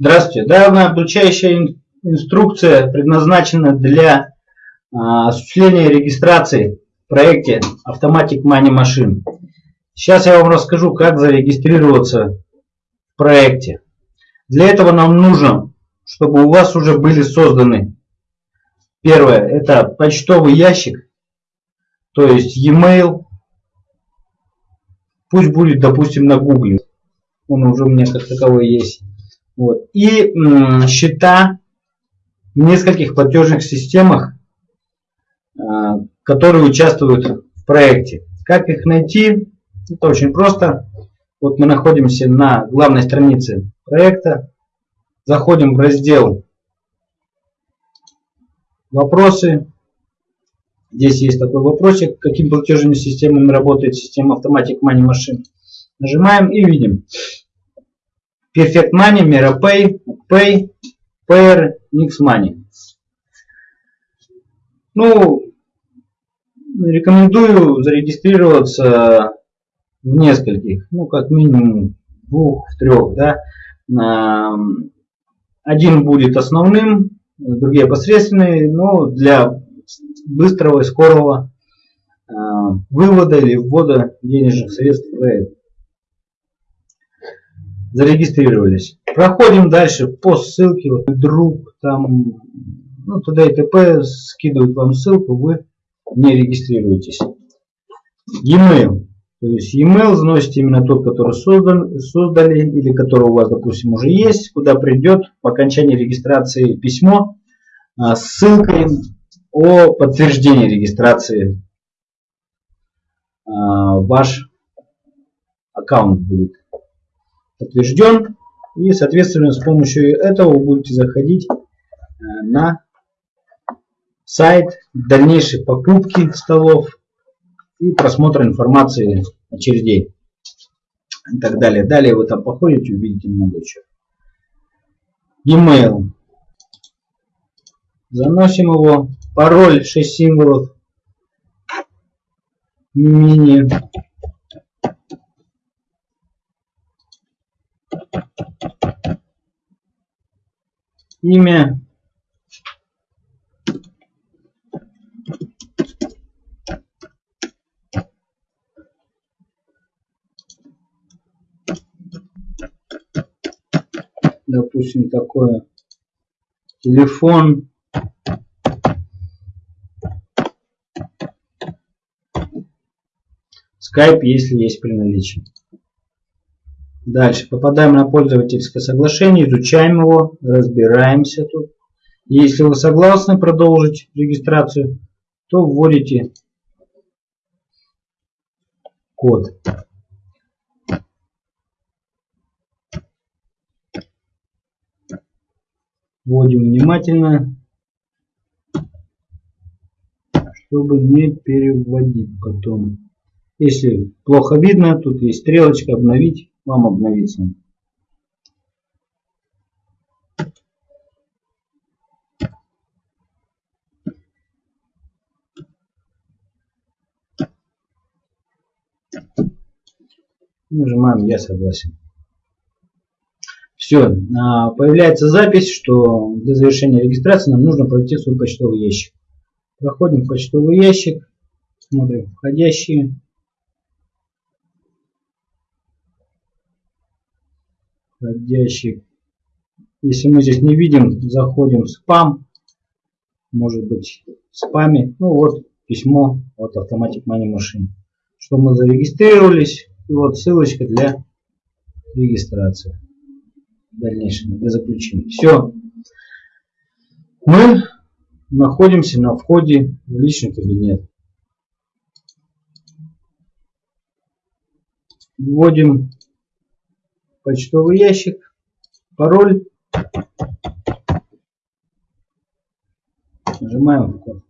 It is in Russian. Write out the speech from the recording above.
Здравствуйте. Данная обучающая инструкция предназначена для а, осуществления регистрации в проекте Automatic Money Machine. Сейчас я вам расскажу, как зарегистрироваться в проекте. Для этого нам нужно, чтобы у вас уже были созданы. Первое, это почтовый ящик, то есть e-mail. Пусть будет, допустим, на Google. Он уже у меня как таковой есть. Вот. И счета в нескольких платежных системах, а, которые участвуют в проекте. Как их найти? Это очень просто. Вот мы находимся на главной странице проекта. Заходим в раздел «Вопросы». Здесь есть такой вопросик, какими платежными системами работает система Automatic Money Machine. Нажимаем и видим. Perfect Money, MiraPay, Pay, Payer, Mix Money. Ну, рекомендую зарегистрироваться в нескольких, ну, как минимум двух, трех, да. Один будет основным, другие посредственные, но для быстрого и скорого а, вывода или ввода денежных средств в зарегистрировались. Проходим дальше по ссылке, вот друг там, ну туда и т.п. скидывают вам ссылку, вы не регистрируетесь. E-mail. То есть e-mail заносите именно тот, который создан, создали или который у вас, допустим, уже есть, куда придет по окончании регистрации письмо а, с ссылкой о подтверждении регистрации. А, ваш аккаунт будет подтвержден. И, соответственно, с помощью этого вы будете заходить э, на сайт дальнейшей покупки столов и просмотра информации очередей и так далее. Далее вы там походите, увидите много чего. E-mail. Заносим его. Пароль 6 символов. Мини имя. Допустим такое. Телефон. Skype, если есть при наличии. Дальше попадаем на пользовательское соглашение, изучаем его, разбираемся тут. Если вы согласны продолжить регистрацию, то вводите код. Вводим внимательно, чтобы не переводить потом. Если плохо видно, тут есть стрелочка «Обновить» вам обновится. Нажимаем «Я согласен». Все, а, появляется запись, что для завершения регистрации нам нужно пройти свой почтовый ящик. Проходим почтовый ящик, смотрим входящие. Входящих. Если мы здесь не видим, заходим в спам. Может быть в спаме. Ну вот письмо от Automatic Money Machine. Что мы зарегистрировались. И вот ссылочка для регистрации. Дальнейшего, для заключения. Все. Мы находимся на входе в личный кабинет. Вводим почтовый ящик, пароль. Нажимаем вход.